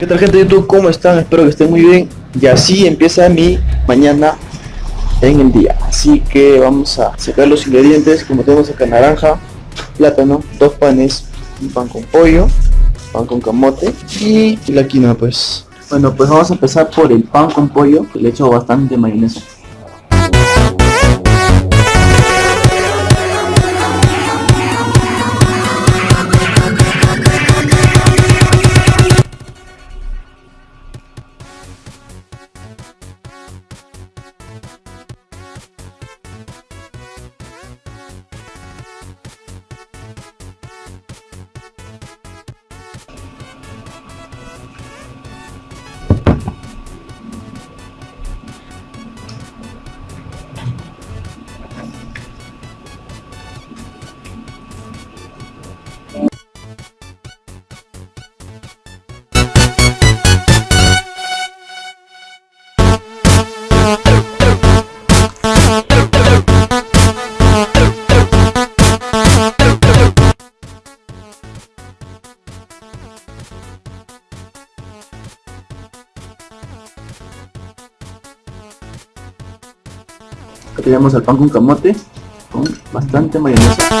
¿Qué tal gente de YouTube? ¿Cómo están? Espero que estén muy bien. Y así empieza mi mañana en el día. Así que vamos a sacar los ingredientes. Como tenemos acá naranja, plátano, dos panes, un pan con pollo, pan con camote y la quinoa pues. Bueno, pues vamos a empezar por el pan con pollo, que le he hecho bastante mayonesa. Acá tenemos el pan con camote con bastante mayonesa.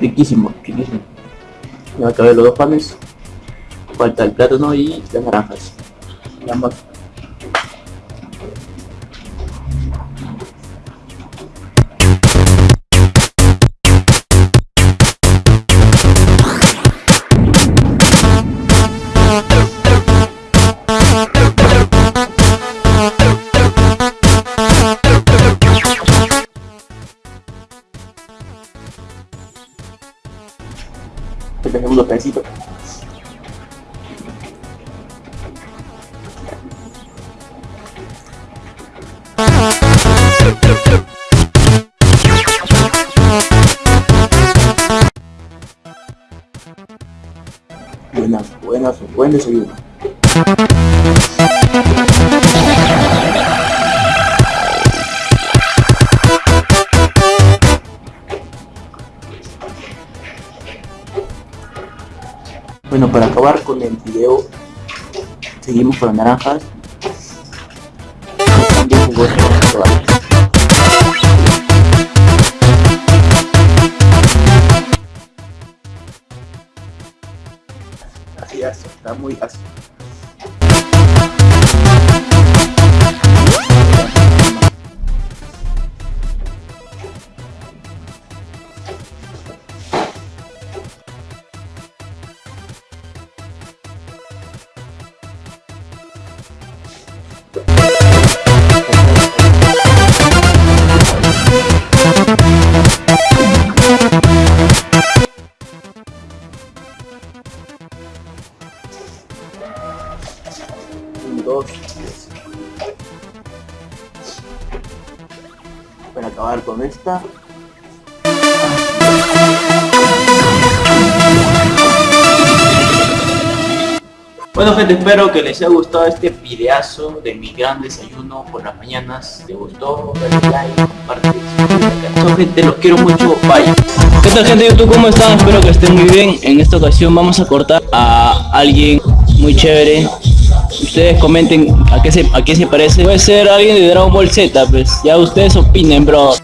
riquísimo, riquísimo. Ya acabé los dos panes. Falta el plátano y las naranjas. Buenas, buenas, buen desayuno. Bueno, para acabar con el video, seguimos con las naranjas. dos para acabar con esta Bueno gente, espero que les haya gustado este videazo de mi gran desayuno por las mañanas. ¿Te gustó? Dale like, comparte, suscríbete. gente, los quiero mucho, bye. ¿Qué tal gente de YouTube? ¿Cómo están? Espero que estén muy bien. En esta ocasión vamos a cortar a alguien muy chévere Ustedes comenten a qué se, a qué se parece. Puede ser alguien de Dragon Ball Z, pues ya ustedes opinen, bro.